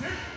セン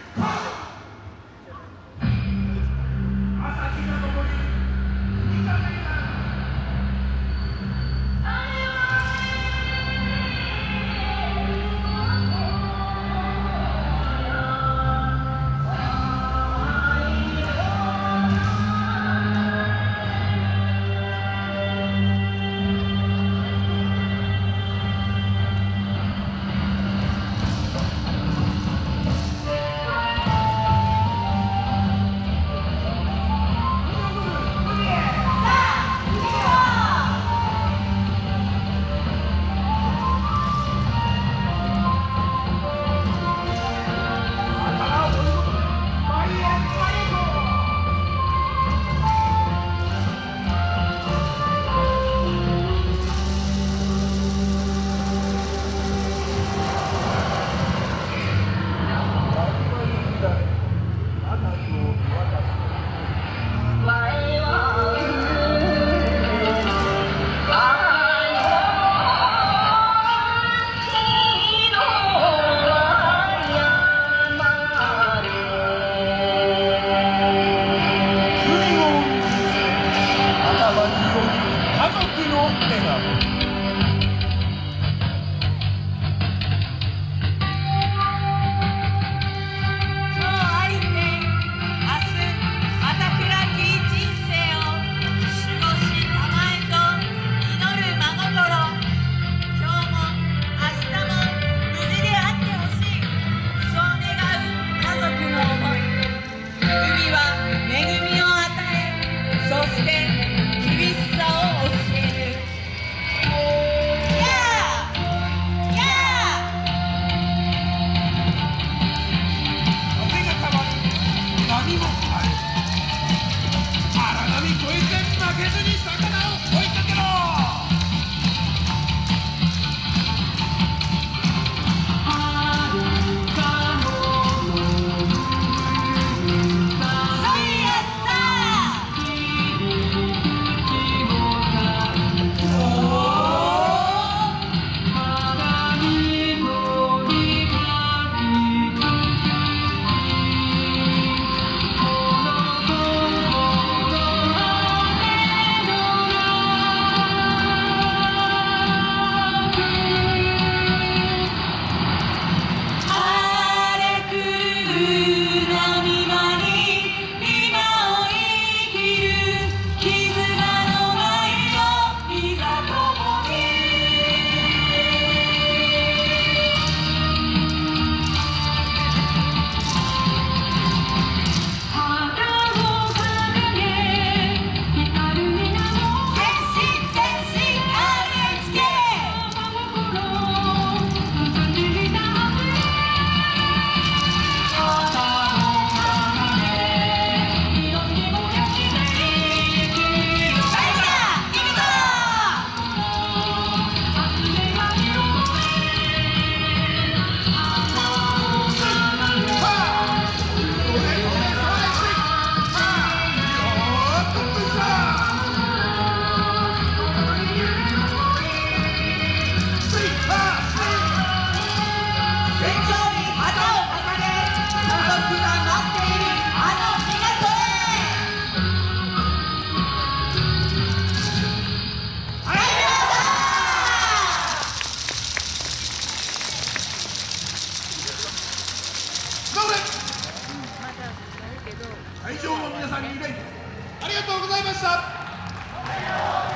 会場の皆さんにありがとうございました。